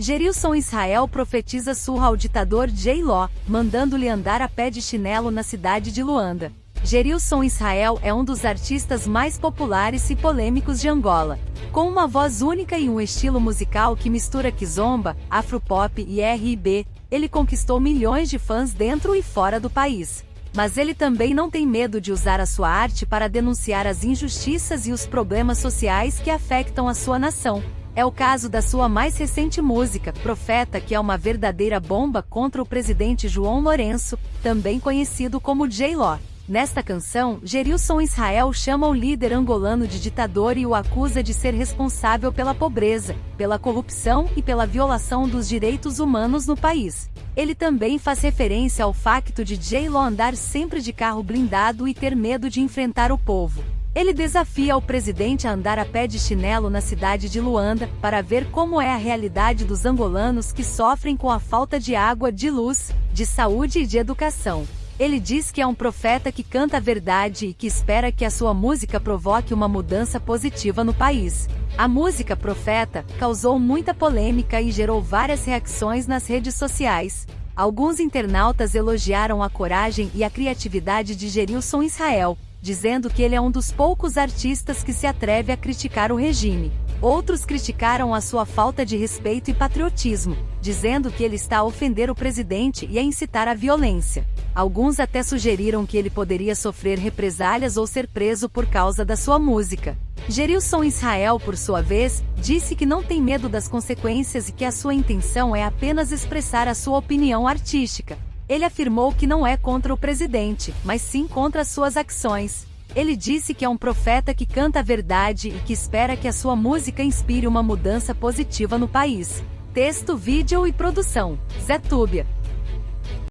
Gerilson Israel profetiza surra ao ditador J. Ló, mandando-lhe andar a pé de chinelo na cidade de Luanda. Gerilson Israel é um dos artistas mais populares e polêmicos de Angola. Com uma voz única e um estilo musical que mistura kizomba, afropop e R&B, ele conquistou milhões de fãs dentro e fora do país. Mas ele também não tem medo de usar a sua arte para denunciar as injustiças e os problemas sociais que afetam a sua nação. É o caso da sua mais recente música, Profeta, que é uma verdadeira bomba contra o presidente João Lourenço, também conhecido como J-Law. Nesta canção, Gerilson Israel chama o líder angolano de ditador e o acusa de ser responsável pela pobreza, pela corrupção e pela violação dos direitos humanos no país. Ele também faz referência ao facto de J-Lo andar sempre de carro blindado e ter medo de enfrentar o povo. Ele desafia o presidente a andar a pé de chinelo na cidade de Luanda, para ver como é a realidade dos angolanos que sofrem com a falta de água, de luz, de saúde e de educação. Ele diz que é um profeta que canta a verdade e que espera que a sua música provoque uma mudança positiva no país. A música Profeta causou muita polêmica e gerou várias reações nas redes sociais. Alguns internautas elogiaram a coragem e a criatividade de Gerilson Israel, dizendo que ele é um dos poucos artistas que se atreve a criticar o regime. Outros criticaram a sua falta de respeito e patriotismo, dizendo que ele está a ofender o presidente e a incitar a violência. Alguns até sugeriram que ele poderia sofrer represálias ou ser preso por causa da sua música. Gerilson Israel, por sua vez, disse que não tem medo das consequências e que a sua intenção é apenas expressar a sua opinião artística. Ele afirmou que não é contra o presidente, mas sim contra suas ações. Ele disse que é um profeta que canta a verdade e que espera que a sua música inspire uma mudança positiva no país. Texto, vídeo e produção: Zé Túbia.